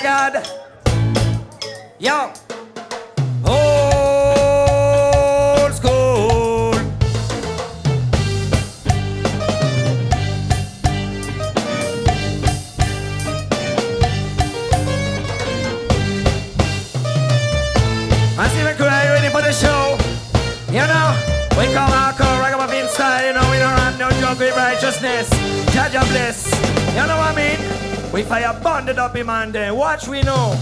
God. Up him then watch we know.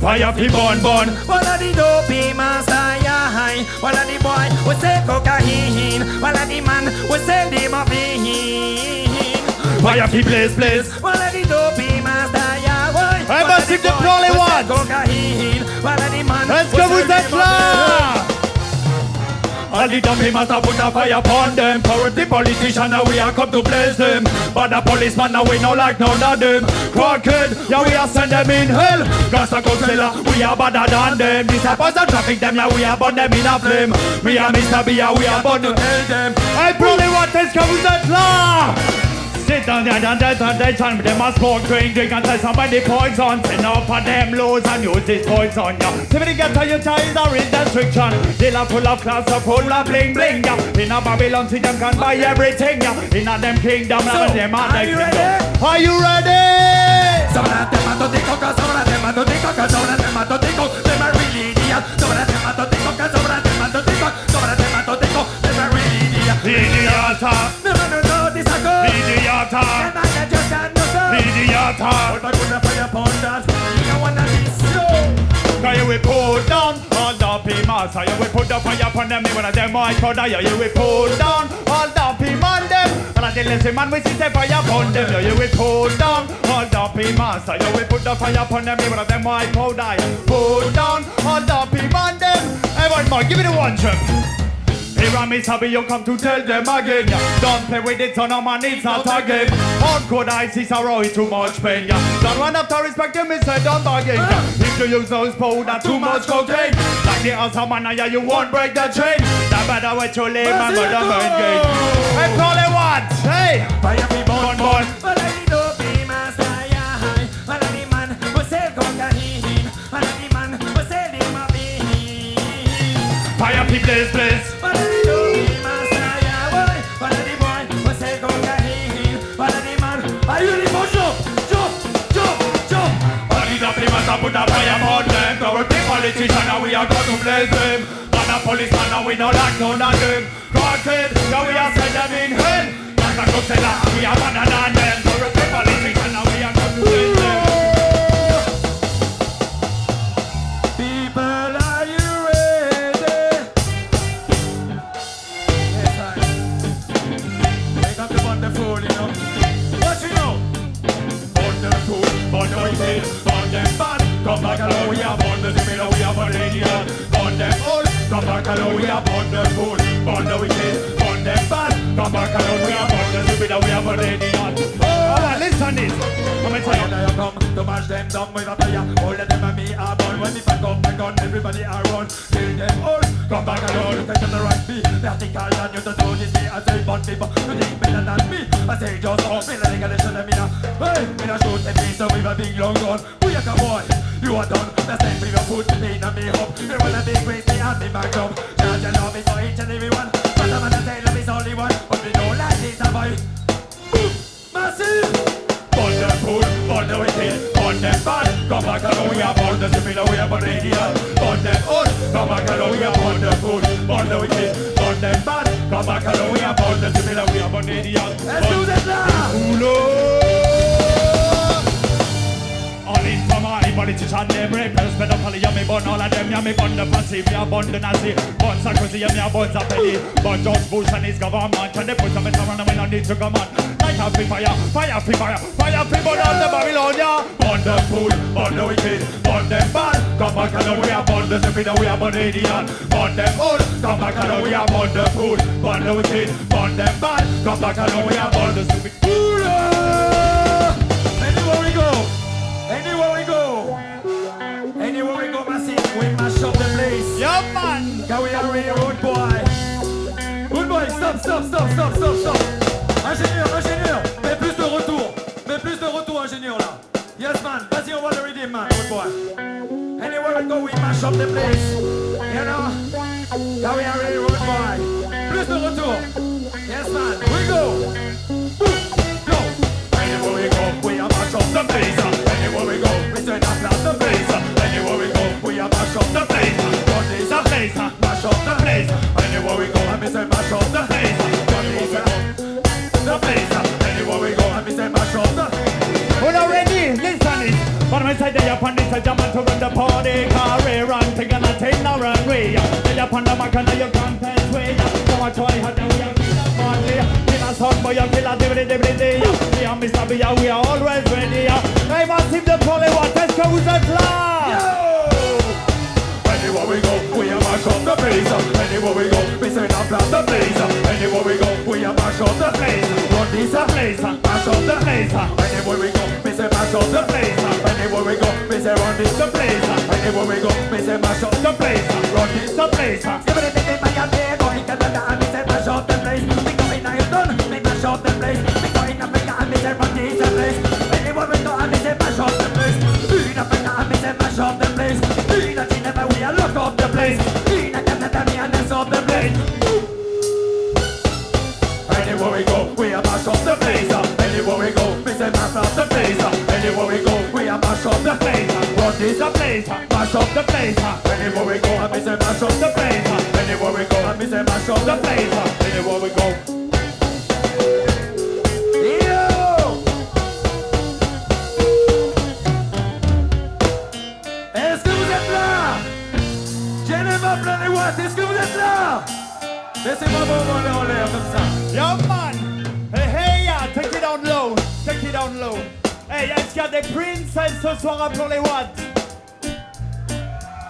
Fire fi burn burn One of the dopey master, yeah. One of the boy we say cocaine. One of the man we say the morphine. Fire fi blaze blaze One of the dopey master, yeah, boy. One but of the if the boy we say. Cocaine. One of the man Let's go with that morphine. All the dumpy master put a fire upon them. Corrupt the politician now we are come to blaze them. But the policeman now we no like none of them. Crooked, yeah we are send them in hell. Rasta Godzilla, we are better than them. Disciples and traffic them, yeah we are burn them in a flame. Me and Mr. B, yeah we are born to hell them. I probably want this come with law Sit down there and that's on they turn. Them a smoke, drink, drink until somebody poison. Up on them loads and use this poison, yeah. See when you get to your child are in restriction. Dealer full of class, so full of bling bling, yeah. In a Babylon, see them can buy everything, yeah. In a them kingdom, So, and them are are the you ready? Are you ready? Some of them are totico, cause some of them are totico, cause some of them are totico, them are really idiot. Some of them are totico, cause some of them are totico, some of them are totico, them are really idiot. Idiota, No, are not just a no go. idiota All my good fire upon. You wanna you will down all the you put the fire upon them. Of them might go die You will pull down. All the on them. I tell you man we see the fire upon them. You will pull down. All the So you will put the fire upon them. Of them might go die Pull down. All the on them. Hey one more, give me the one trip here I miss Happy, you come to tell them again, yeah. Don't play with it, son of man, it's not a game. Hardcore ice is a roy, too much pain, yeah. Don't run after respect, you miss it, don't bargain, yeah. If you use those powder, too much cocaine. Like the other man, yeah, you won't break the chain. That better way to live, man, but the main game. Hey, call it what? Hey! Fire me Bon, bon bon. Well, I need to put a fire upon them. Corrupt politician and we are going to blaze them. And the policeman and we no like none of them. Crooked, yeah we are send them in hell. Like a Godzilla, we are better than them. Corrupt politician and we are going to blaze them Come back along, we are born the similar, we are born the idiot Born them all, come back along, we are born the fool Born the wicked, born them bad Come back along, we are born the similar, we are born the Alright, listen this I'm gonna tell you come to mash them down with a fire. All of them and me are born. When me pack up my gun, everybody are run. Kill them all. Come back along, look at the right beat. Vertical and you don't know this. I say bun people, you think better than me. I say just off me, like a listen me now. Hey, me not shoot the face with a big long gun. You boy? You are done. Time for you put the pain on me up. You wanna be crazy and me back up. Charge your love is for each and every one. But I'm gonna say love is only one. But we don't like this boy. Boom, massive. Born the fool, born the wicked, born them bad Come back along, we are born the similar, we are born the politician, them rapers, pedophiles, yeah, me burn all of them, yeah, me burn the passive, yeah, burn the Nazi, burn Sarkozy, yeah, me a burn Zappelli, burn George Bush and his government, and they put some in around and we don't need to come on. Light up fire, fire free fire, fire free burn all the Babylon, yeah. Burn the fool, burn the wicked, burn them bad, come back and we are burn the stupid, we are burn the idiot, burn them all, come back and we are burn the food, burn the wicked, burn them bad. Come back alone, we are burn the stupid. Yeah, man. Can we are real road boy? Road boy, stop, stop, stop, stop, stop, stop. Ingénieur, ingénieur, mets plus de retour. Mets plus de retour, ingénieur là. Yes man, vas-y, on va le redeem man, road boy. Anywhere we go, we mash up the place. You know? Can we are real road boy? Plus de retour. Yes man, we go. Go. Anywhere we go, we are mash up the place. Anywhere we go, we turn up the place. Anywhere we go, we are mash up the place. Run The place, mash up the place. Anywhere we go, I miss say mash up the place. The place. Anywhere we go, I miss say mash up the. When I'm ready, listen it. But I say they up on this a jam to run the party Career run, take a take no runway They up on the mark and you can't test way So I try hard and we are kill party Kill a son boy, you kill a dibby dibby dibby We are Mr. B, we are always ready Hey, massive the poly, what let's go with the class Anywhere we go, we a mash up the place. Anywhere we go, we not blast the place. Anywhere we go, we a mash up the place. Run this a place, mash up the place. Anywhere we go, we say mash up the place. Anywhere we go, we say run this the place. Anywhere we go, we say mash up the place. Run this the place. Give it a in Miami, go in Canada, and we say the place, mash up the place. Anywhere we go, and we say mash up the place. Anywhere we go, and we say mash up the place. Anywhere we go. Yo! Est-ce que vous êtes là? Vous Laissez-moi mains en l'air comme ça. Yeah, man. Hey, hey, yeah, take it down low. Take it down low. Hey, est-ce qu'il y a des princesses ce soir à les watts?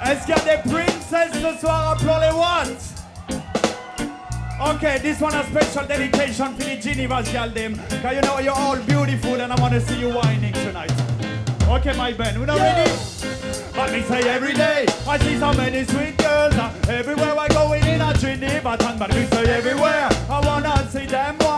Est-ce qu'il y a des princesses ce soir à les watts Okay, this one a special dedication for the Geneva's girl them. Cause you know you're all beautiful and I wanna see you whining tonight. Okay, my Ben, we not ready? But me say every day, I see so many sweet girls. uh, everywhere I go in, in a Geneva town. But me say everywhere, I wanna see them wine.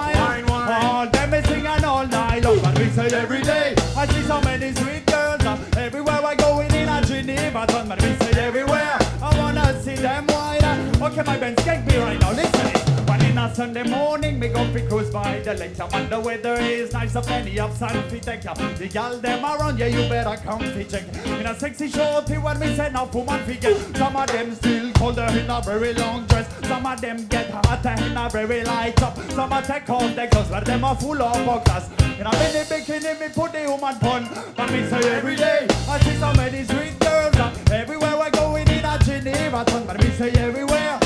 Ben, skank me right now. Listen. One in a Sunday morning, me go fi cruise by the lake. When the weather is nice, a plenty of sun fi take ya. The gal them around, yeah, you better come fi check. In a sexy shorty, when me send off woman fi get. Some of them still colder in a very long dress. Some of them get hotter in a very light top Some a take off their clothes, but them are full of buckers. In a mini bikini, me put the woman pun. But me say every day, I see so many sweet girls. Everywhere I go in, in a Geneva town. But me say everywhere,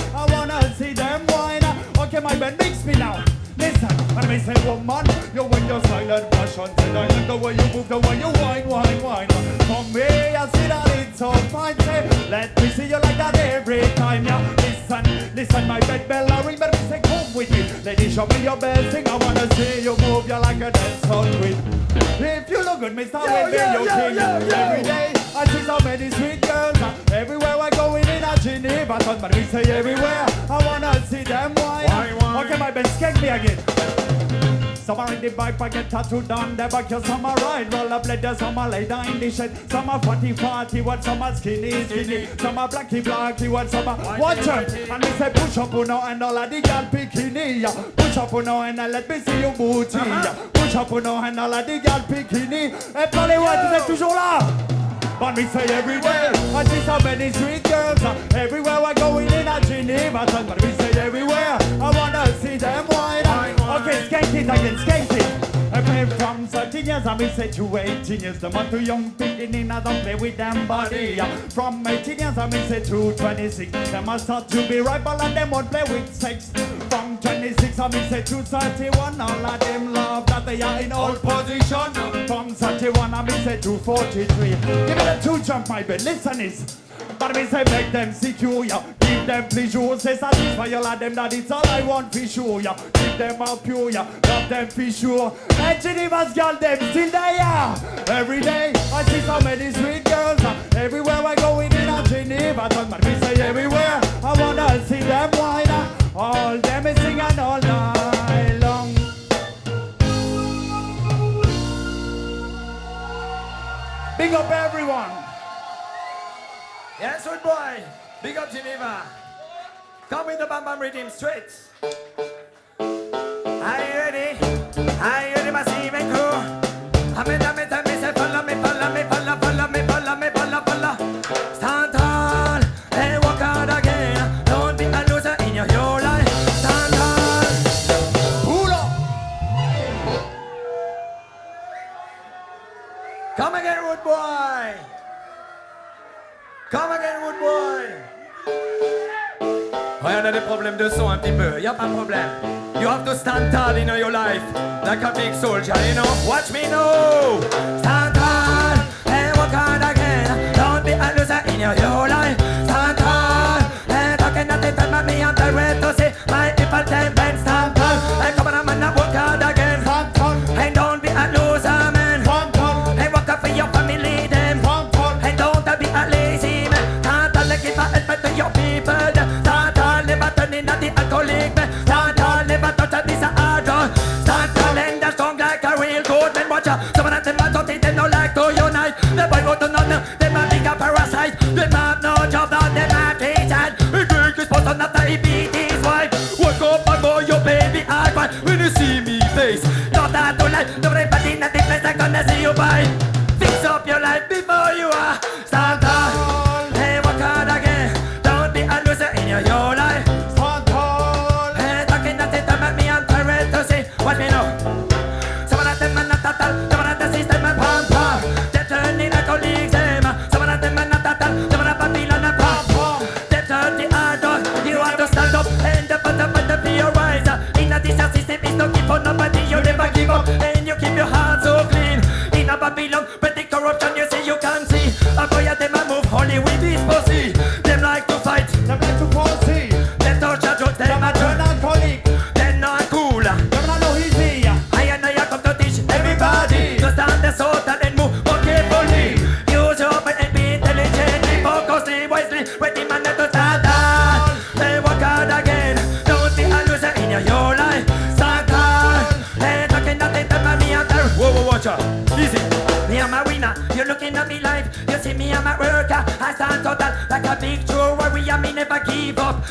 Okay, my man, mix me now. Listen, when me say woman, you win your silent passion. I like the way you move, the way you whine, whine, whine. From me, I see that it's so fine. Say, let me see you like that every time. Yeah, listen, listen, my bed bell a ring, but me say come with me. Lady, show me your best thing. I wanna see you move, you like a dance on queen. If you look good, me start Yo, with me, yo, you yo, king. yo, yo. Every day, I see so many sweet girls. Everywhere I go in, a Geneva, town, but we say everywhere. I wanna see them wine. Wine, wine. Okay, my Ben, skank me again. Are in the bike, I get tattooed on the back. Some are ride, roll up leather, are lay down in the shed. Some are fatty, fatty, what are skinny, skinny. Are blacky, blacky, what some are watch out. And me say push up, know, and all of the gal bikini. yeah. Push up, know, and uh, let me see your booty. yeah. Push up, know, and all of the gal bikini. Et watts, vous êtes toujours là. But me say every day, I see so many sweet girls. uh, Everywhere I go in, in a Geneva town. But me say everywhere, I wanna see them wine. Okay, skank it again, skank it. I play from 13 years, I me say to 18 years. The month too young, thinking in, I don't play with them body. From 18 years, I me say to 26. Them I start to be ripe, and them won't play with sex. From 20 26 I mean say to 31 All of them love that they are in old position. From 31 I mean say to 43 Give me the two jump my bed, listen this But me say make them secure ya. Give them pleasure, say satisfy all of them That it's all I want for sure ya. Keep them out pure ya, love them for sure. And Geneva's girl them still there ya. Every day I see so many sweet girls Everywhere I go in Geneva man me say everywhere I wanna see them uh, All them is singing all night long Big up everyone Yes, good boy. Big up Geneva. Come with the Bam Bam rhythm straight. Are you ready? Are you ready, massive on a des problèmes de son un petit peu, y a pas de problème. You have to stand tall in your life, like a big soldier, you know? Watch me now. Stand tall and work hard again. Don't be a loser in your whole life.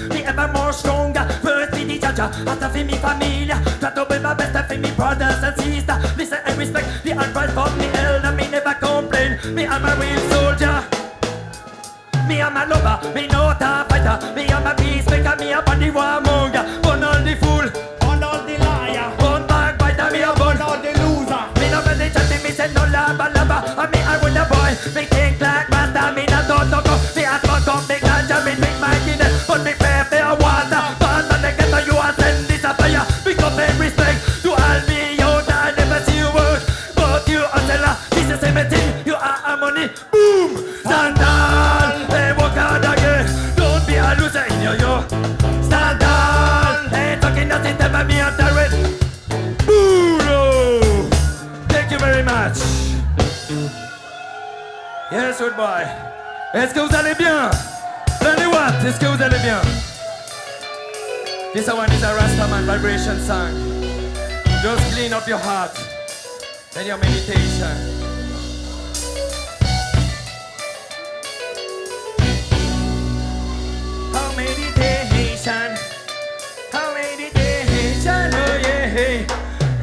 Me ever more stronger, first be the judge. After for me familia, try to be my best For me brothers and sisters, listen and respect The advice from me elder, me never complain. Me I'm a real soldier. Me I'm a lover, me not a fighter. Me I'm a peacemaker, me a body warmonger allez bien? Plenty what? Est-ce que vous allez bien? This one is a Rastaman vibration song. Just clean up your heart and your meditation. Oh.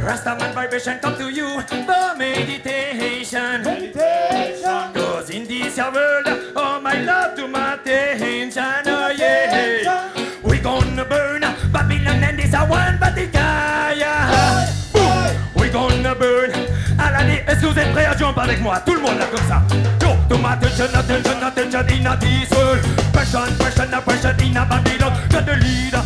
Rastaman vibration come to you for meditation. Meditation in this world, oh my love to my oh yeah. We gonna burn Babylon and this one Vaticaya. Boom. We gonna burn. Allez, est-ce que vous êtes prêts à jump avec moi? Tout le monde là comme ça. Yo, to my attention, attention, attention in a this world. Pressure, pressure, pressure in a Babylon. Got the leader,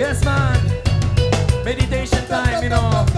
Yes man. Meditation time, you know.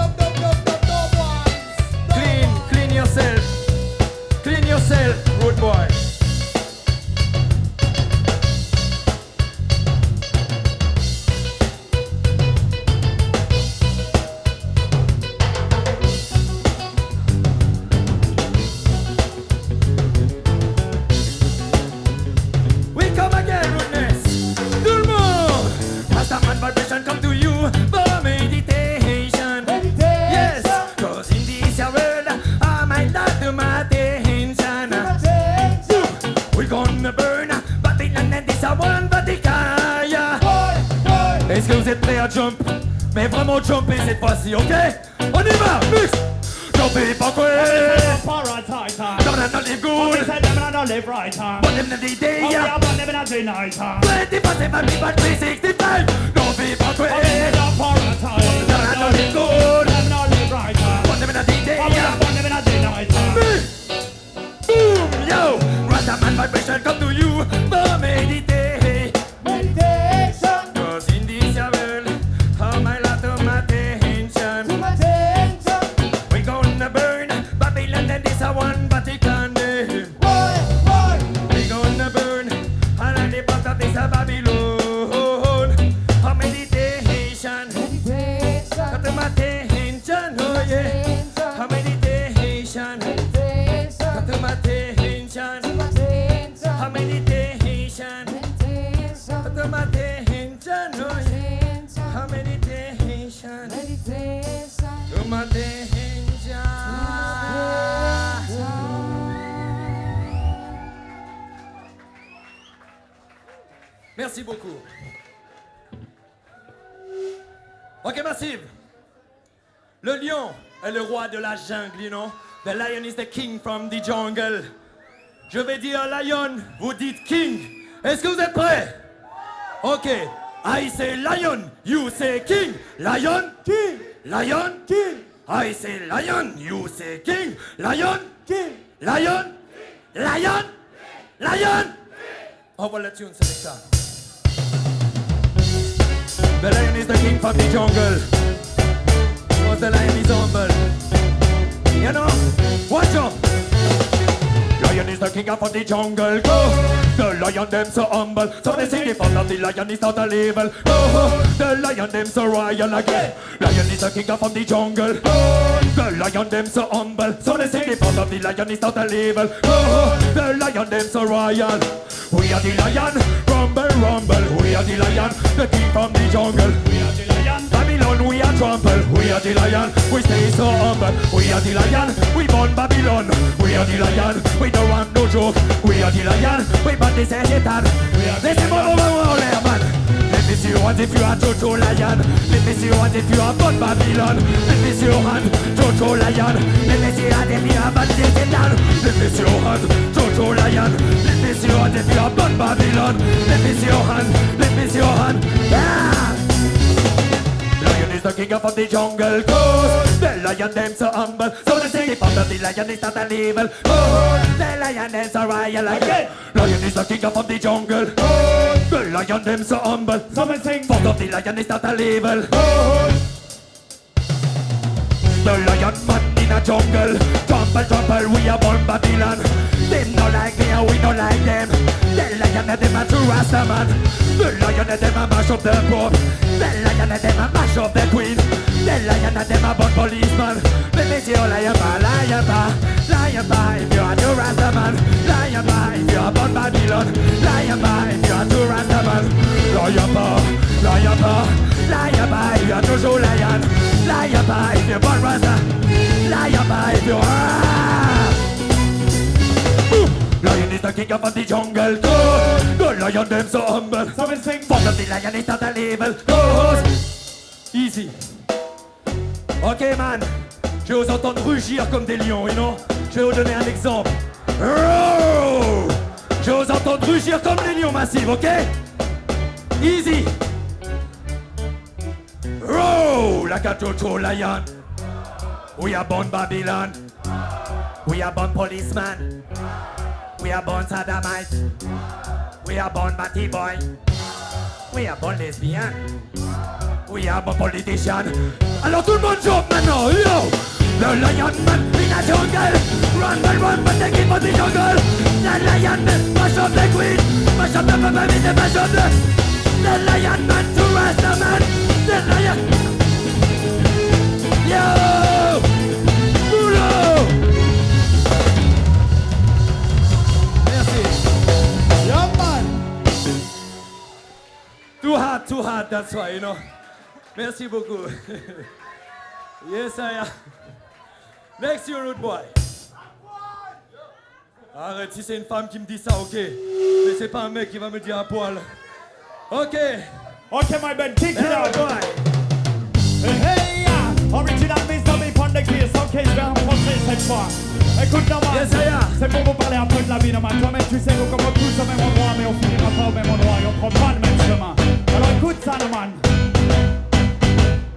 Meditation To Merci beaucoup. Ok, Massive. Le lion est le roi de la jungle, you know. The lion is the king from the jungle. Je vais dire lion, vous dites king. Est-ce que vous êtes prêts? Ok. I say lion, you say king. Lion, king. Lion, king. I say lion, you say king. Lion, king. Lion, lion, lion. How about let tune selector? The lion is the king from the jungle. Because the lion is humble. You know? Watch out! Lion is the king of the jungle. Go! The lion them so humble. So they sing the fun of the lion is not a label. Go! The lion them so royal again. Lion is the king of the jungle. The lion them so humble. So they sing the fun of the lion is not a label. Go! The lion them so royal. We are the lion. Rumble, rumble. We are the lion. The king from the jungle. We are the lion. Babylon, we are trample. We are the lion. We stay so humble. We are the lion. We born Babylon. We are the lion. We don't want no joke. We are the lion. We but this is Satan. We are the mama, mama, man. Let me see hand if you are Jojo Lion. Let me see hand if you are born Babylon. Let me see your hand, Jojo Lion. Let me see your hand if you are born Satan. Let me see your hand, Jojo Lion. Let me see hand if you are born Babylon. Let me see your hand. Let me see your hand. Ah! Is the king of the jungle. Cause the lion them so humble. So they sing the the lion is not an evil. Oh, the lion them so royal again Lion is the king of the jungle. Oh, the lion them so humble. Someone sing. Part of the lion is not a label Oh, the lion man in a jungle. Trample, trample, we are born Babylon. Them no like me and we no like them lion and them a true Rasta man. The lion and them a mash up the pope. The lion and them a mash up the queen. The lion and them a bun policeman. Let me see you lion ba, lion ba, lion ba. If you're a true Rasta man, lion ba. If you're a bun Babylon, lion ba. If you're a true Rasta man, lion ba, lion ba, lion ba. If you're toujours lion, lion ba. If you're bun Rasta, lion ba. If you're ah. Lion is the king of the jungle. Go, the lion them so humble. So we sing up the lion is at a level. Go, easy. Ok man, je vais vous entendre rugir comme des lions, you know. Je vais vous donner un exemple. Roar. Je vais vous entendre rugir comme des lions massifs, ok? Easy. Roar, like a lion. We are born Babylon. We are born policeman. We are born sodomite. We are born batty boy. We are born lesbian. We are born politician. Alors tout le monde chante maintenant, yo! The lion man in the jungle. Run, run, run, but they keep on the jungle. The lion man, mash up the queen. Mash up the baby, the mash up the. The lion man to Rasta man. The lion. Yo! Too hard, too hard, that's why, you know. Merci beaucoup. yes, I am. Next you, rude boy. Arrête, si c'est une femme qui me dit ça, ok. Mais c'est pas un mec qui va me dire à poil. Ok. Okay, my man, kick it out. boy. Hey, yeah. Original Mr. B on the. Ok, je cette fois. Écoute, non, man. Yes. C'est pour vous parler un peu de la vie, non, man. Toi-même, tu sais, nous commençons tous au même endroit, mais on finira pas au même endroit et on prend pas le même chemin. Alors écoute ça, non, man.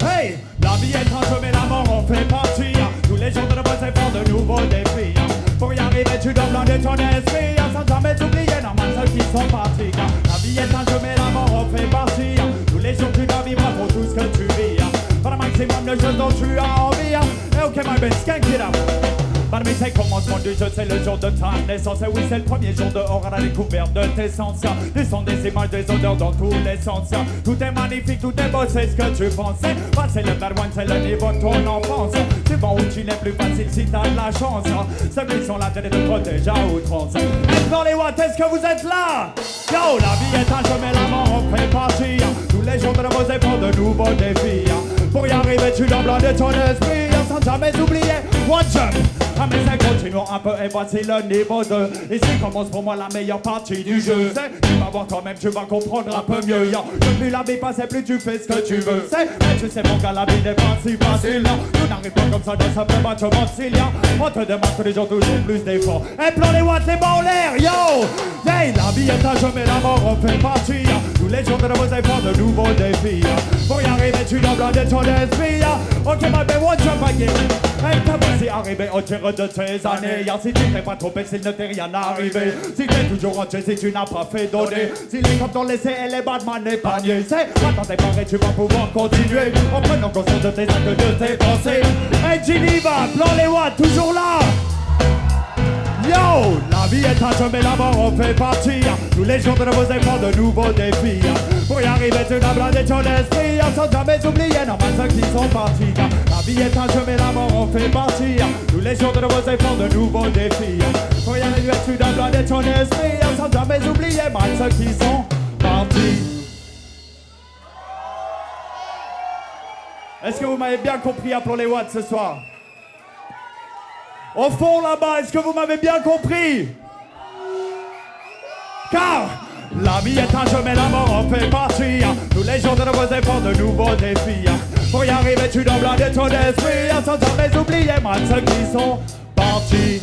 Hey, la vie est un jeu, mais la mort en fait partie. Tous les jours de nos efforts, de nouveaux défis. Pour y arriver, tu dois blinder ton esprit. Sans jamais oublier, non, man, ceux qui sont partis. La vie est un jeu, mais la mort en fait partie. Tous les jours, tu dois vivre pour tout ce que tu vis. Pas le maximum de choses dont tu as envie. Et ok, my best, skank it up. Par mes c'est commencement du jeu, c'est le jour de ta naissance. Et oui, c'est le premier jour dehors à la découverte de tes sens. Des sons, des images, des odeurs dans tous les sens. Tout est magnifique, tout est beau, c'est ce que tu pensais. Bah, c'est le bad c'est le niveau de ton enfance. Tu vas où tu n'es plus facile si t'as de la chance. Ceux qui sont là, t'es te protège à outrance. Dans les watts, est-ce que vous êtes là? Yo, la vie est un jeu, mais la mort en fait partie. Tous les jours de nouveaux efforts, de nouveaux défis. Pour y arriver, tu dois blinder ton esprit sans jamais oublier. One jump. Ah mais ça continue un peu et voici le niveau 2 Ici commence pour moi la meilleure partie du jeu. Tu vas voir quand même, tu vas comprendre un peu mieux. Yo, Plus la vie passe et plus tu fais ce que tu veux. Mais tu sais mon gars, la vie n'est pas si facile non. Tout n'arrive pas comme ça de simplement tu s'il y a On te demande tous les jours toujours plus d'efforts. Et plan les watts, les bas en l'air, yo. Hey, la vie est un jeu mais la mort fait partie Les jours de nouveaux efforts, de nouveaux défis. Pour y arriver, tu dois blinder ton esprit Ok, ma belle, one jump again Hey, t'as voici arrivé au tir de tes années. Si tu t'es pas trompé, s'il ne t'est rien arrivé. Si t'es toujours en jeu, si tu n'as pas fait donner. Si les cops t'ont laissé et les Batman épargnés C'est, attends, t'es paré, tu vas pouvoir continuer. En prenant conscience de tes actes, de tes pensées. Hey, Geneva, plan les watts, toujours là Yo, la vie est jeu mais la mort en fait partie. Tous les jours de nouveaux efforts, de nouveaux défis. Pour y arriver tu dois blinder ton esprit Sans jamais oublier normal ceux qui sont partis La vie est jeu mais la mort en fait partie. Tous les jours de nouveaux efforts, de nouveaux défis. Pour y arriver tu dois blinder ton esprit Sans jamais oublier mal ceux qui sont partis Est-ce que vous m'avez bien compris Appelons les watts ce soir? Au fond là-bas, est-ce que vous m'avez bien compris? Car la vie est un jeu mais la mort en fait partie Tous les jours de nouveaux efforts, de nouveaux défis Pour y arriver tu dois blinder ton esprit Sans jamais oublier moi ceux qui sont partis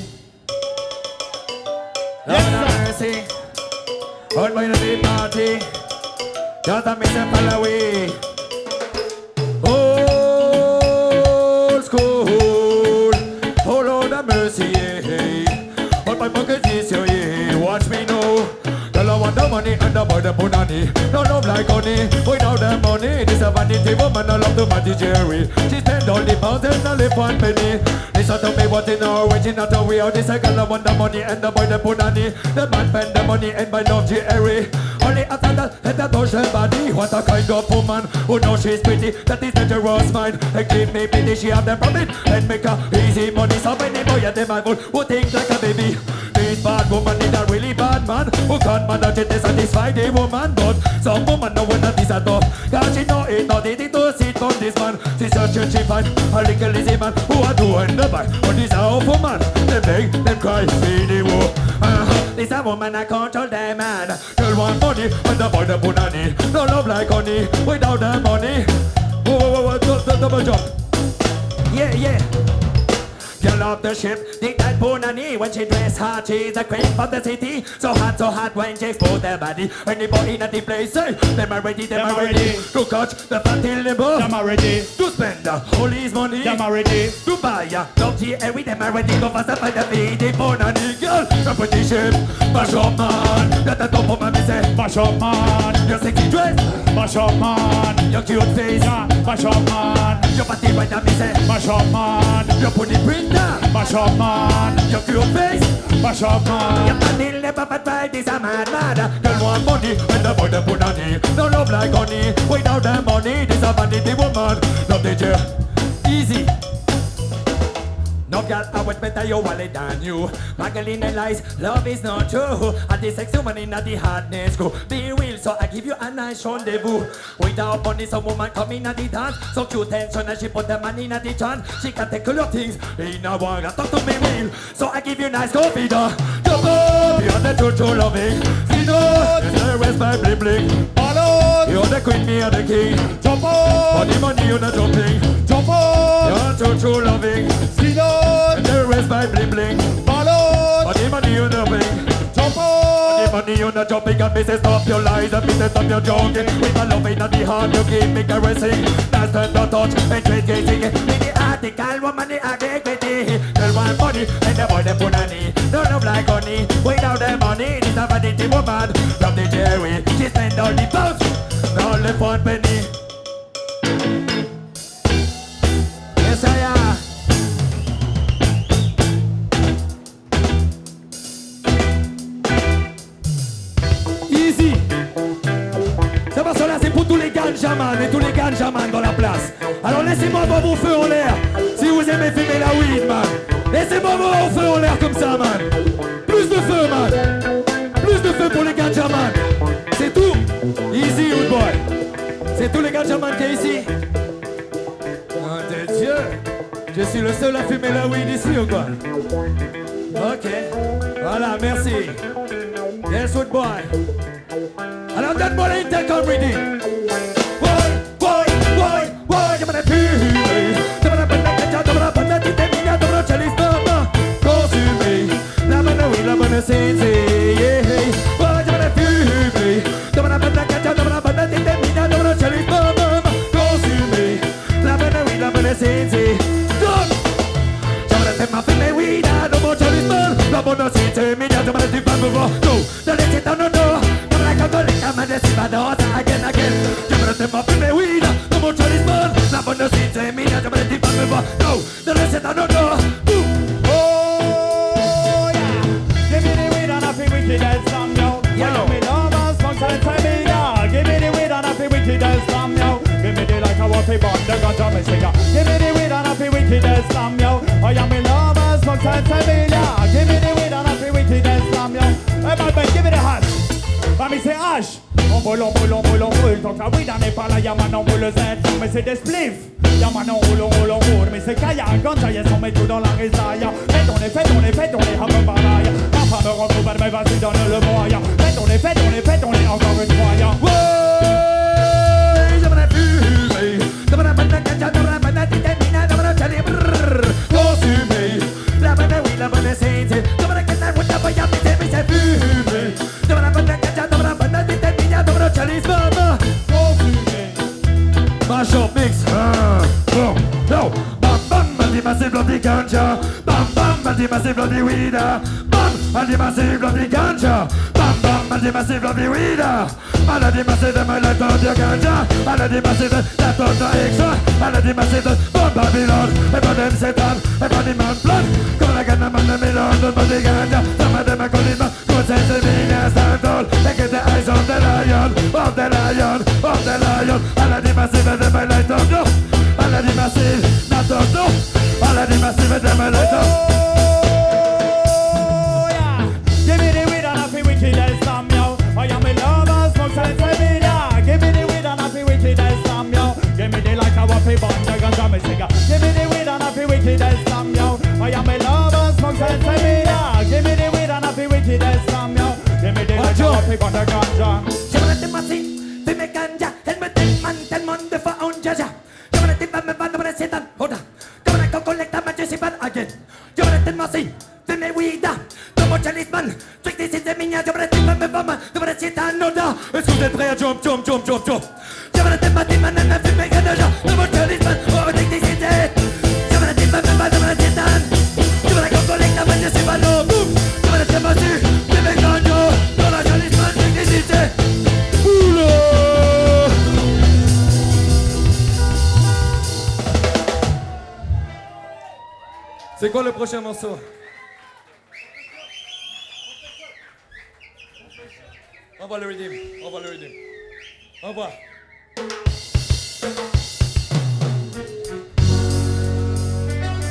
and the the punani. No love like honey, without the money. This a vanity woman, I love to Matty Jerry. She spend all the pounds and live one penny. Listen to me, what in our waiting not a we are. This a girl I want the money and the boy the punani. The man spend the money and buy love Jerry. Only after that, let her touch her body. What a kind of woman who knows she's pretty. That is dangerous mind. And give me pity, she have them profit and make her easy money. So many boy at the man who think like a baby. This bad woman is a really bad man who can't manage to satisfy the woman. But some woman know when that is a tough. Cause she know it not easy to sit on this man. She search and she find a little lazy man who are doing the buy. But this awful man. They beg, them cry, see the. Uh-huh. This a woman I control the man. Girl want money and the boy the punani. No love like honey without the money. Whoa, whoa, whoa, whoa, double jump. Yeah, yeah. Girl off the ship, think that Punani When she dress hot, she's a queen of the city So hot, so hot when she expose their body Anybody in the place, say Them are ready, them, Them are are ready ready. To catch the fat in the boat Them ready. To spend all his money Them ready. To buy love tea and with them ready Go fast and find the feed Punani Girl, the pretty ship Mash up man Get the top of my say Mash up man. Your sexy dress Mash up man. Your cute face Yeah. Mash up man. Your body right now me say Mash up man. Your pretty printer Mash up man. Your face Mash up Your man. body never but right is a mad mad Girl want money and the boy the put on it No love like honey Without the money This a vanity woman I would better your wallet than you. Magdalene and lies, love is not true. And the sex woman in the hardness go. Be real, so I give you a nice rendezvous. Without money, some woman come in at the dance. So cute tension and she put the money in the chan. She can take all your things in a one. Talk to me real, so I give you nice coffee. Jump up, you're the true true loving. See no, the rest my bling bling. You're the queen, me are the king. Jump For the money, you're not jumping. Jump on. You're true true loving. Sidon. And rest my bling bling. Ballon. For the money, you're not bling. Jump The money you're not jumping and me say stop your lies and me say stop your joking. With my love in the heart you keep me caressing. That's the the touch. And trade gazing In the article woman the integrity Girl want money. And the boy the punani No love like honey. Without the money this a vanity woman. From the Jerry She spend all the pounds. All the one ganjaman et tous les ganjaman dans la place. Alors laissez-moi voir vos feux en l'air. Si vous aimez fumer la weed, man. Laissez-moi voir vos feux en l'air comme ça, man. Plus de feu, man. Plus de feu pour les ganjaman. C'est tout. Easy, old boy. C'est tous les ganjaman qui est ici. Oh de Dieu. Je suis le seul à fumer la weed ici ou Ok. Voilà, merci. Yes, good boy. Alors donne-moi l'intercom reading. Oui, la bonne sensei. Done. J'aimerais tellement fumer weed, no more Charlie's man. La bonne cité, mignon, j'aimerais du pas me voir. No, no, laissez dans nos dos. Comme la catholique, à ma décimade, again, again. J'aimerais tellement fumer weed, no more Charlie's man. La bonne cité, mignon, j'aimerais du me voir. No, no, laissez dans nos dos. Boom. Oh yeah. Give me the weed and I feel wicked as some yo. Yo. When me love and smoke and say me yeah. Give me the weed and I feel wicked as some yo. Give me the like I want to bond the ganja me say yeah. Feel wicked as some yo. I am in love and smoke and say me yeah. Give me the weed and I feel wicked as some yo. Hey man, man, give me the hash. Va me say hash. On roule, on roule, on roule, on roule. Tant que la weed n'est pas là, y'a man, on roule le Z. Mais c'est des spliffs. Y'a man, on roule, on roule, on roule. Mais c'est kaya, ganja, yes, on met tout dans la résaille. Fais ton effet, ton effet, ton est hum balaille. Ma femme me retrouve, mais vas-y, donne le moyen. Fais ton effet, ton effet, ton est encore une fois, ganja. Bam bam, anti massive bloody weed. Bam, anti massive bloody ganja. Bam bam, Maladie massive of the weeder Maladie massive de me light of the ganja. Maladie massive that of the extra. Maladie massive from Babylon. Ever them Satan, ever the man blood Come like a man the middle of the ganja. Some of them are calling me good sense of me and stand tall They get the eyes of the lion, of the lion, of the lion. Maladie massive de me light of the Maladie massive, not of the Maladie massive de me light of Oh, yeah. Give me the weed and I feel wicked as yo. I am a smoke and. Give me the weed and I feel wicked as yo. Give me the I want to bond, ganja, me cigar. Give me the weed and I feel wicked as yo. I am a lover, smoke silence and. Give me the weed and I feel wicked as yo. Give me the light, I want to bond, the ganja. Redeem, redeem.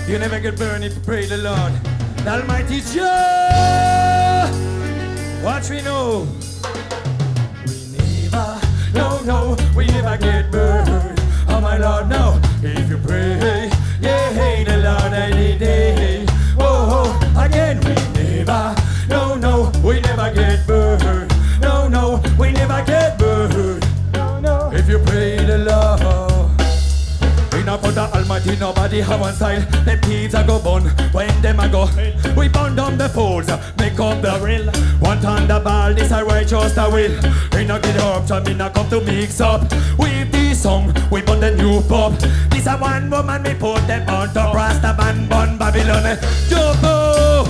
You never get burned if you pray the Lord. The Almighty Jah, what we know. Put nobody have one side. Them thieves a go bun when them a go. We burn down the fools, uh, make up the real. One thunderball, this a righteous a will. We not get up, so me not come to mix up. With this song, we burn the new pop. This a one woman, me put them on top. Rasta man, bun Babylon, Jumbo.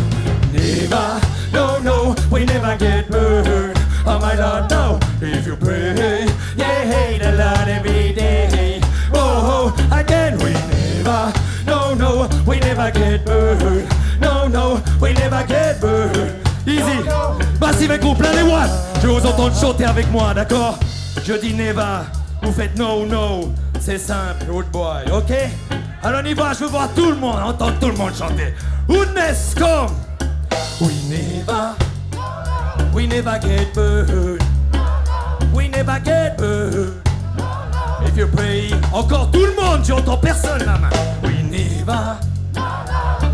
Never, no, no, we never get burned. Oh my Lord, no. If you pray, yeah, hey, the Lord every day. Again we no, no, we never get burned. No, no, we never get burned. Easy. Massive et plein les watts. Je vous entendre chanter avec moi, d'accord? Je dis never, vous faites no, no. C'est simple, old boy, ok? Alors on y va, je veux voir tout le monde, entendre tout le monde chanter. Goodness, come We never, we never get burned. We never get burned. If you pray, encore tout le monde, j'entends personne la main. We never,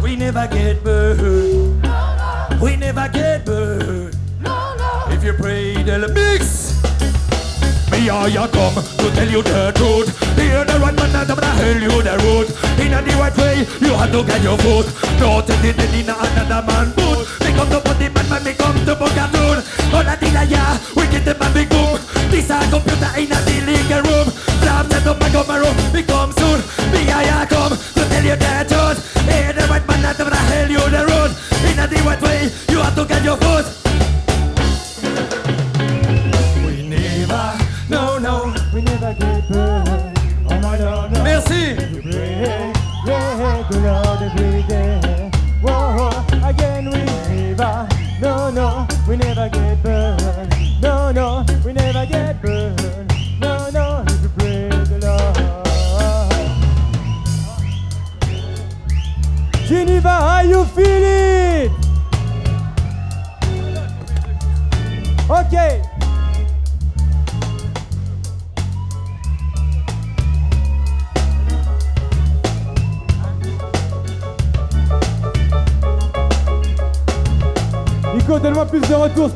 we never get burned. No, no. We never get burned. No, no. If you pray, they'll mix. Me or you come to tell you the truth. Hear the right man I'm gonna tell you the road. In a right way, you have to get your foot. Don't take it in another man boot. Me come to put the man, man, me come to book a tune. All I did yeah, we get the man big boom. This a computer in a the living room. Blam set up my come room,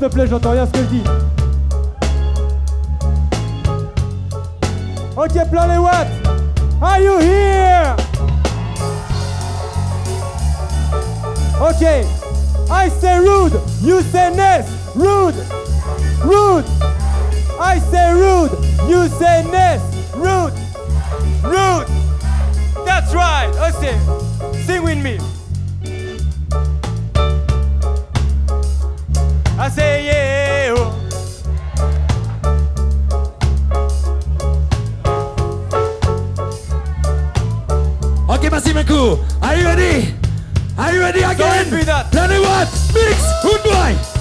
te plaît, j'entends rien ce que je dis. Are you ready? Are you ready again? Planet what? Mix. Good boy.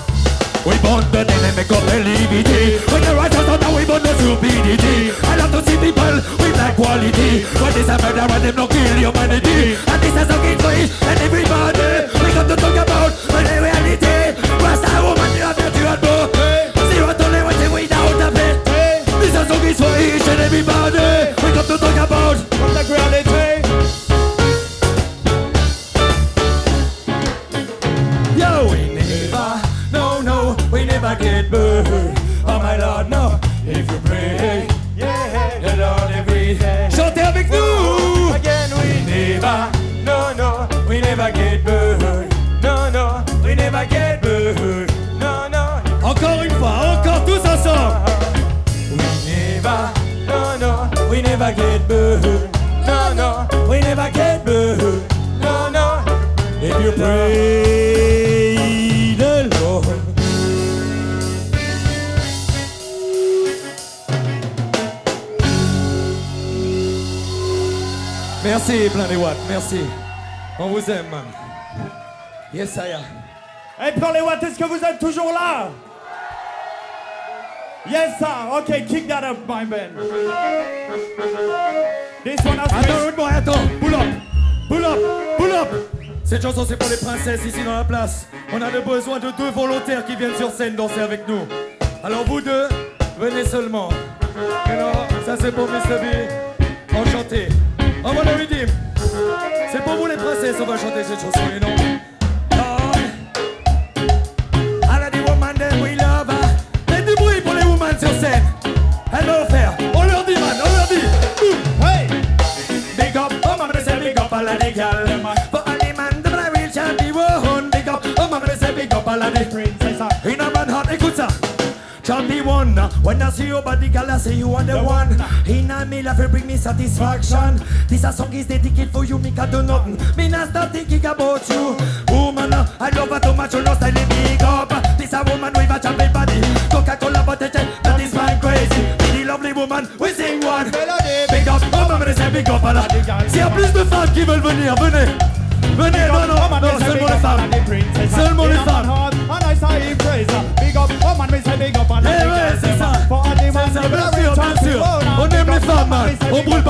We burn the make up LGBT When the righteous are now we burn the stupidity I love to see people with that quality When this a murder and them no kill humanity And this is a kid for each and everybody We come to talk about the reality never plein les watts, merci. On vous aime. Yes, I am. Hey, pour les watts, est-ce que vous êtes toujours là? Yes, sir. Okay, kick that up, my man. This one has Attends, une fois, attends. Pull up, pull up, pull up. Cette chanson, c'est pour les princesses ici dans la place. On a besoin de deux volontaires qui viennent sur scène danser avec nous. Alors, vous deux, venez seulement. Non, ça c'est pour Mr. B. Enchanté. On va le redeem. C'est pour vous les princesses, on va chanter cette chanson, et non. When I see you body gal, I say you are the one. In a me life, you bring me satisfaction. This a song is dedicated for you, me can do nothing. Me not start thinking about you. Woman, I love her too much, you know style it big up. This a woman with a champion body. Coca-Cola bottle, that is my crazy. The lovely woman, we sing one. Melody, Big up, oh maman, c'est big up à la S'il y a plus de femmes qui veulent venir, venez Venez, non, non, non, seulement les femmes Seulement les femmes And I say praise. Big up, oh man, we say big up and Ouais, c'est ça C'est ça, bien sûr, bien sûr On les femmes, man On boy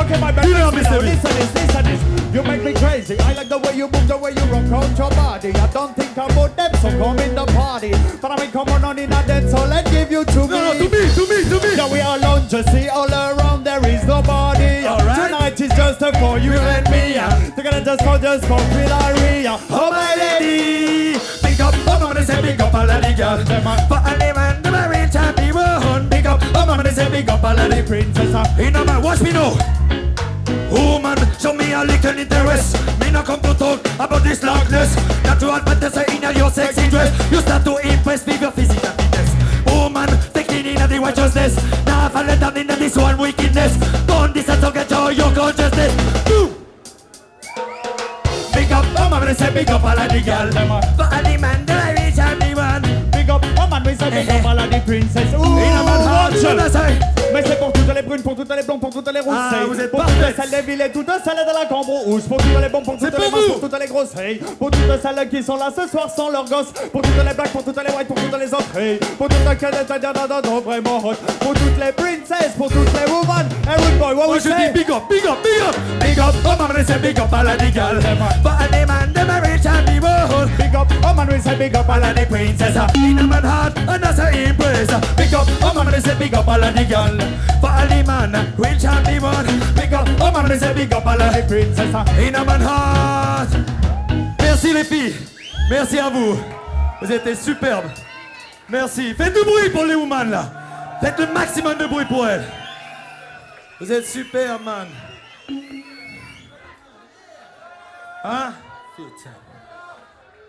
Okay, my Dis leur, bad. Mr. B Listen this, listen this. You make me crazy. I like the way you move, the way you rock out your body. I don't think about them, so come in the party. But I mean, come on, on in a dance, so let's give you to non, to me. me, to me, to me Yeah, we are alone, just see all around, there is nobody. Tonight is just for you and me. Together just for just for Philaria. Oh my lady Big up, oh maman, c'est big up all the man, them I reach and be one Big up, maman, c'est big up à la Princess, uh, You know man, watch me now. Woman, show me a little interest. Me not come to talk about this loudness. Natural fantasy in your sexy dress. You start to impress me with your physical fitness. Woman, taking in the righteousness. Now fall down in this one wickedness. Don't this to get joy your consciousness. Big up, oh mama, say big up all of the gal. For all the man, the rich and the one. big up, oh man, we say big up all of the princess. Man say? Mais c'est pour toutes les brunes, pour toutes les blondes, pour toutes les rousses. Ah, vous êtes pour toutes celles des villes et toutes celles de la Cambro rouge. Pour toutes les bonnes, pour toutes les vous. pour toutes les grosses. Pour toutes celles qui sont là ce soir sans leurs gosses. Pour toutes les blacks, pour toutes les whites, pour toutes les. Hey. Pour toutes les cadettes, vraiment hot. Pour toutes les princesses, pour toutes les women. Rude boy, what we say? big up, big up, big up, big up. Oh maman, c'est big up all man, them rich and the one. Big up, oh man, we say big up all of of the princess In a man heart and that's a impress Big up, oh man, they say big up all of the girl For all the man, rich and the one Big up, oh man, they say big up all of the princess. In a man heart. Merci les filles, merci à vous. Vous étiez superbes. Merci, faites du bruit pour les women là. Faites le maximum de bruit pour elles. Vous êtes super man. Hein? Putain.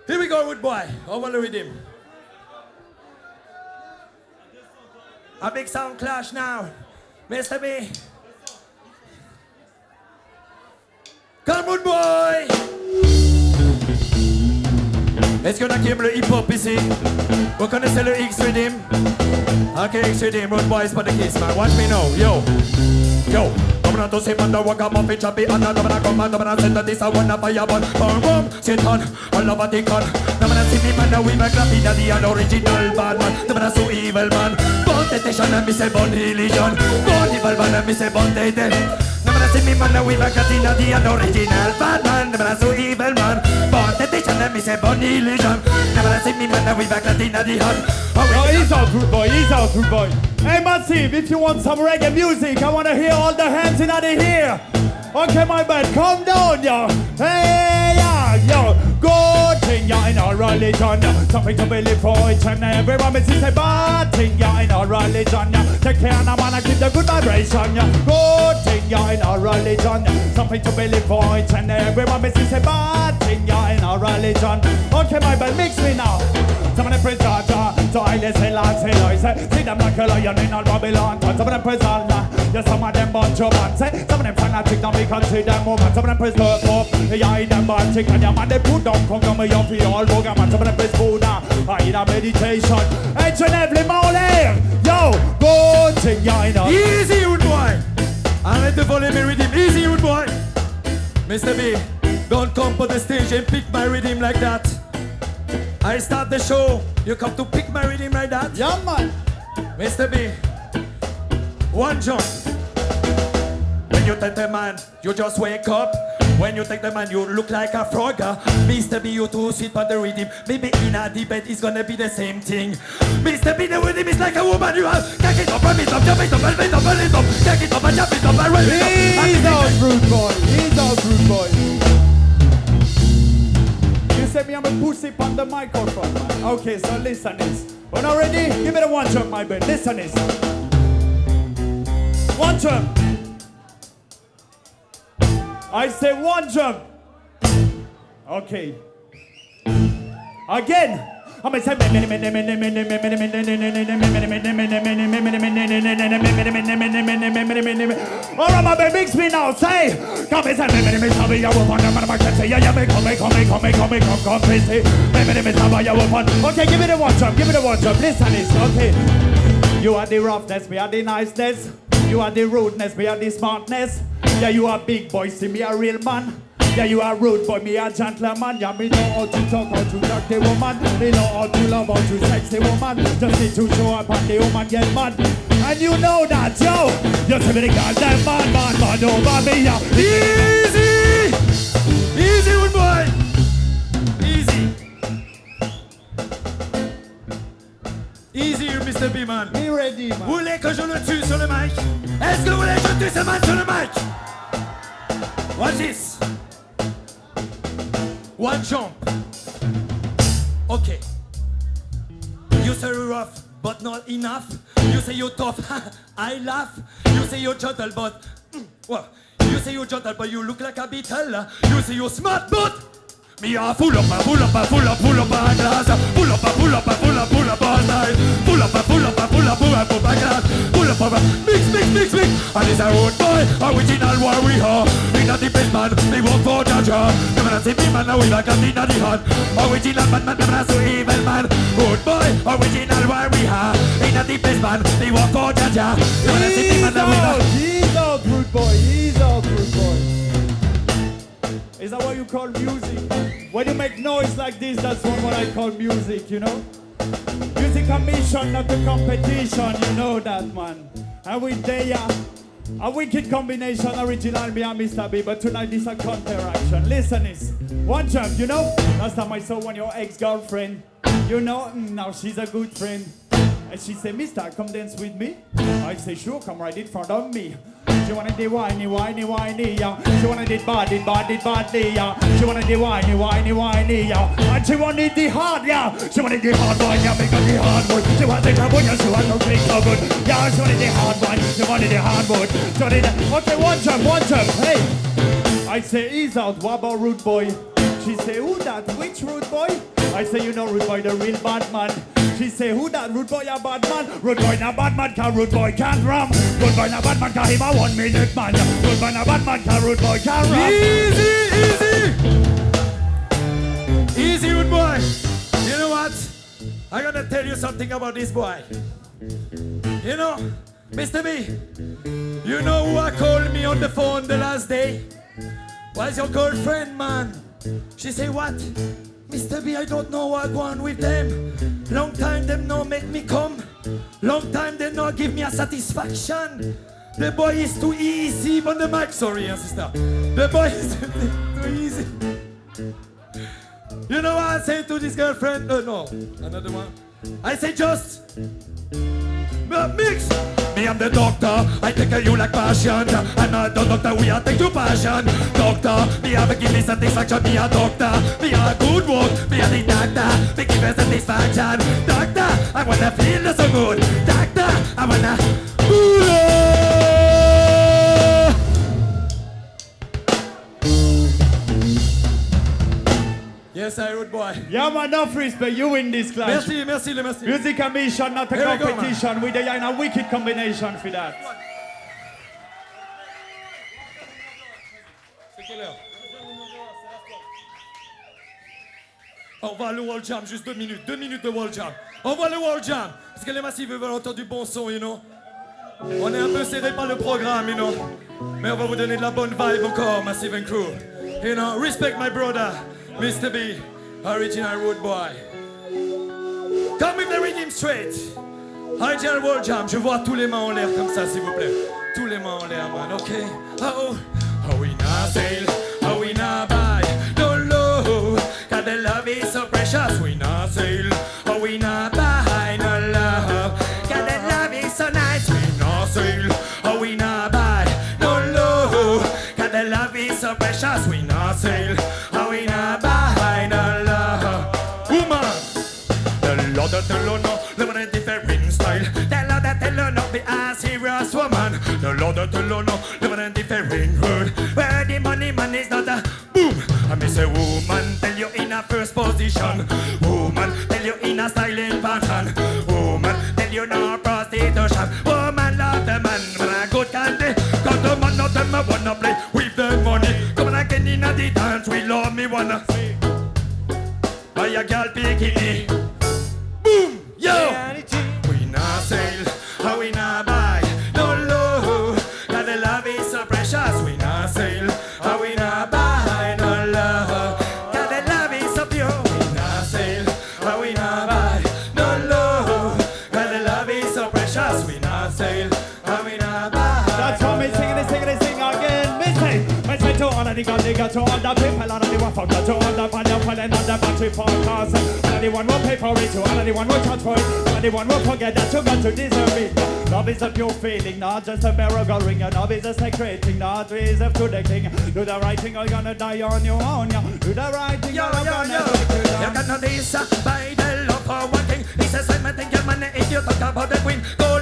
Here we go, wood boy. To read him. A big sound clash now. Mr. B. Come, wood boy. Est-ce qu'on a qui aime le hip-hop ici? Vous connaissez le X-Rhythm? Ok, X-Rhythm, Road Boy, c'est pas de kiss, man. Watch me now, yo. Yo, I'm not to say man the walk a muffin choppy and the man a come and the send this a one a fire burn. Boom boom, Satan, I love a tick on. The man a see me man a we make graffiti the original bad man. The man a so evil man. Temptation and me say born religion. Born evil man and me say born dead. The man a see me man with a graffiti the an original bad man. The man so evil man. Born temptation and me say born religion. Man a see me man a we the an. Oh, oh he's out, rude boy. He's out, rude boy. Hey, Massive, if you want some reggae music, I want to hear all the hands in the here. Okay, my bad, calm down, yo. Hey, yeah, yo. Good thing, yeah, in our religion. Something to believe for each and everyone. Me see say bad thing, yeah, in our religion. Take care of the man and keep the good vibration. Good thing, yeah, in our religion. Something to believe for each and everyone. Me see say bad thing, yeah, in our religion. Okay, my bad, mix me now. Some of them praise Jah, so I say See them like a lion in all Babylon Some of them praise yeah some of them bunch of man Some of them fanatic now can see them woman Some of them praise love up, yeah I them bad chick And yeah man they put down come down me up for all bugger man Some of them praise Buddha, I in a meditation Each and every morning, yo go to I know Easy, rude boy. Arrête de voler mes rhythm. Easy, rude boy. Mr. B, don't come on the stage and pick my rhythm like that. I start the show. You come to pick my rhythm like that. Yeah man Mr. B, one jump. When you take the man, you just wake up. When you take the man, you look like a frog. Mr. B, you too sweet on the rhythm. Maybe in a debate, it's gonna be the same thing. Mr. B, the rhythm is like a woman. You have kick it up, run it up, jump it up, and it up, and it up, kick it up, and jump it up, and it up. He's out, rude boy. He's out, rude boy. You say me I'm a pussy on the microphone, man. Okay, so listen this. When I'm ready, give me the one jump, my bed. Listen this. One jump. I say one jump. Okay. Again. I'm gonna say Alright, my baby, mix me now. Say, come and say, come, me, come. Okay, give me the one jump, give me the one jump. Listen, this, okay. You are the roughness, me are the niceness. You are the rudeness, me are the smartness. Yeah, you are big boy, see me a real man. Yeah, you are rude, but me a gentleman. Yeah, me know how to talk, how to talk the woman. Me know how to love, how to sex the woman. Just need to show up and the woman get mad. And you know that, yo. You see me the goddamn man, man, man over me, yeah. Easy! Easy, rude boy. Easy. Easy, Mr. B, man. Be ready, man. Vous voulez que je le tue sur le mic Est-ce que vous voulez que je tue ce man sur le mic Watch this. One jump. Okay. You say you're rough, but not enough. You say you're tough, I laugh. You say you're gentle, but... mm, What? You say you're gentle, but you look like a beetle. You say you're smart, but... Me a full up, a full up, a full up, full up a glass. Full up, a full up, a full up, full up all night. Full up, a full up, a full up, full up, a glass. Full up, a mix, mix, mix, mix. And it's a road boy, original warrior. Me not the best man, me work for Jaja. Me man a see me man, now we like a thing the hand. Original man, man, man a so evil man. Road boy, original warrior. Me not the best man, me work for Jaja. Me man a see me man, now we like. he's out, rude boy, he's out, rude boy. Is that what you call music? When you make noise like this, that's what, I call music, you know? Music a mission, not a competition, you know that, man. And we there, a wicked combination, original me and Mr. B, but tonight is a counteraction. Listen this, one jump, you know? Last time I saw one your ex-girlfriend, you know, mm, now she's a good friend. And she said, Mister, come dance with me. I say, sure, come right in front of me. She wanna do whiny, whiny, whiny, yeah. She wanna do body, body, body, yeah. She wanna do whiny, whiny, whiny, yeah. And she wanna the hard, yeah. She wanna the hard one, yeah, because the hard one. She want the trouble, yeah, she to drink so good. Yeah, she wanna the hard one, she wanna the hard one. She wanna the... Okay, one jump, one jump, hey. I say, ease out, about rude boy? She say, who that? Which rude boy? I say, you know rude boy, the real bad man. She say, who that? Rude boy, a bad man. Rude boy, na bad man, can rude boy can't ram. Rude boy, na bad man, can him a one minute man. Rude boy, na bad man, can rude boy can't ram. Easy, easy. Easy, rude boy. You know what? I'm gonna tell you something about this boy. You know, Mr. B, you know who I called me on the phone the last day? Was your girlfriend, man? She say what? Mr. B, I don't know what go on with them. Long time them no make me come. Long time they no give me a satisfaction. The boy is too easy on the mic. Sorry, sister. The boy is too easy. You know what I say to this girlfriend? Uh, no, another one. I say just uh, mix. I'm the doctor. I take care you like passion. I'm not the doctor. We are take you passion. Doctor, me have a give me satisfaction. Me a doctor. Me a good work. Me a the doctor. Me give me satisfaction. Doctor, I wanna feel so good. Doctor, I wanna. Ooh, Yes, I rude boy. Yeah, man, enough respect. You win this clash. Merci, merci, le merci. Music and mission, not a Here we go, competition. We are in a wicked combination for that. C'est quelle heure On va le Wall Jam, juste deux minutes, deux minutes de Wall Jam. On voit le Wall Jam, parce que les massifs veulent entendre du bon son, you know. On est un peu serré par le programme, you know. Mais on va vous donner de la bonne vibe encore, Massive and Crew. You know, respect my brother, Mr. B, original road boy. Come with the rhythm straight. Original Wall Jam, je vois tous les mains en l'air comme ça, s'il vous plaît. Tous les mains en l'air, man, ok? Oh, oh. Oh, we not sail, oh, we not buy, no low. Cause the love is so precious, we not sail, oh, we not tell you in a first position. Woman, tell you in a styling pattern. Woman, tell you no prostitution. Woman, love the man, man a good candy. Cause the man not them a wanna play with the money. Come on again in a dance, we love me wanna. Buy a girl bikini. And all the battery podcast. All of the one will pay for it, to all of the one will charge for it, all of one will forget that you got to deserve it. Love is a pure feeling, not just a miracle ring. Your love is a sacred thing, not reserved to the king. Do the right thing, or you're gonna die on your own. Yeah. Do the right thing, Yo, or you're yo, gonna yo. break it You down. got no this uh, by the love for one thing. He says, I'm your money, if you talk about the queen, gold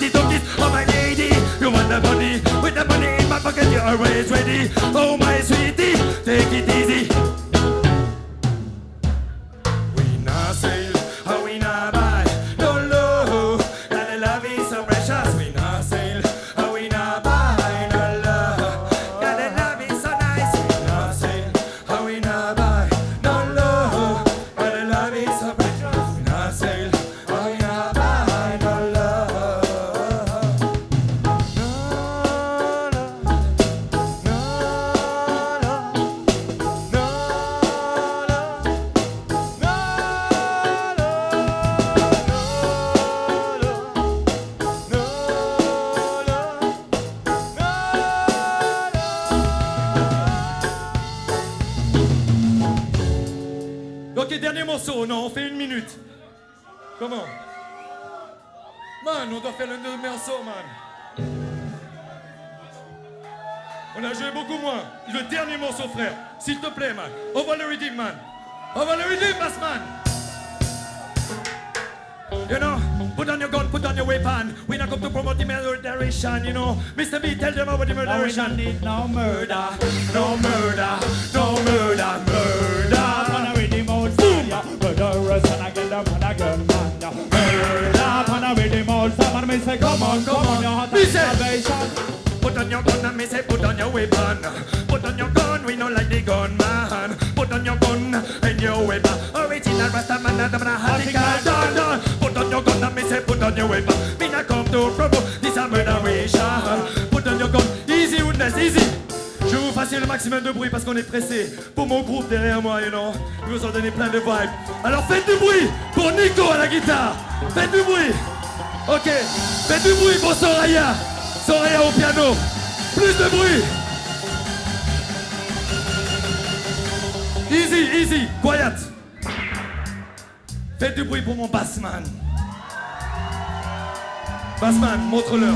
to kiss. Oh my lady, you want the money? With the money in my pocket, you're always ready. Oh about the Now we don't murderation. need no murder. No murder, no murder, murder. Wanna read the most fire. Murderers and I get them and I get man. Murder. Wanna read the most fire. And me say, come on, come on, your heart and salvation. Put on your gun and me say put on your weapon. Put on your gun, we know like the gun man. Put on your gun and your weapon. Original Rasta man, I'm gonna have de bruit parce qu'on est pressé. Pour mon groupe derrière moi, you know. Ils vous ont donné plein de vibes. Alors faites du bruit pour Nico à la guitare. Faites du bruit. Ok. Faites du bruit pour Soraya. Soraya au piano. Plus de bruit. Easy, easy, quiet. Faites du bruit pour mon bassman. Bassman, montre-leur.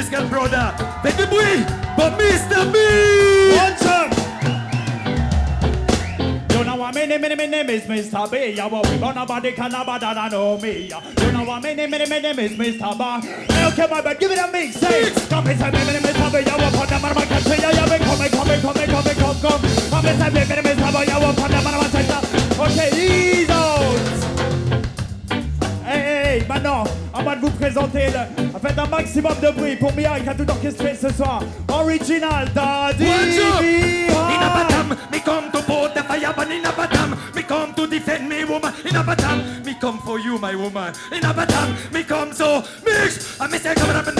Musical brother. Faites du bruit pour Mr. B! One time. You know what my name, my name, is Mr. B. Yeah, well, we got nobody can nobody know me. You know what my name, my name, is Mr. B. Okay, my bad, give it a mix. Say, come say, my name is Mr. B. Yeah, well, put them on my country. Yeah, yeah, come, come, come, come, come, come, come. Say, my name is Mr. B. Yeah, well, put them on my country. Okay, ease out. Hey, hey, hey, maintenant, avant de vous présenter, le, faites un maximum de bruit pour Mia qui a tout orchestré ce soir. Original, Daddy What's. Ah. In a batam, me come to put the fire burn in a batam. Me come to defend me woman. In a batam, me come for you, my woman. In a batam, me come so mix. I me say come on,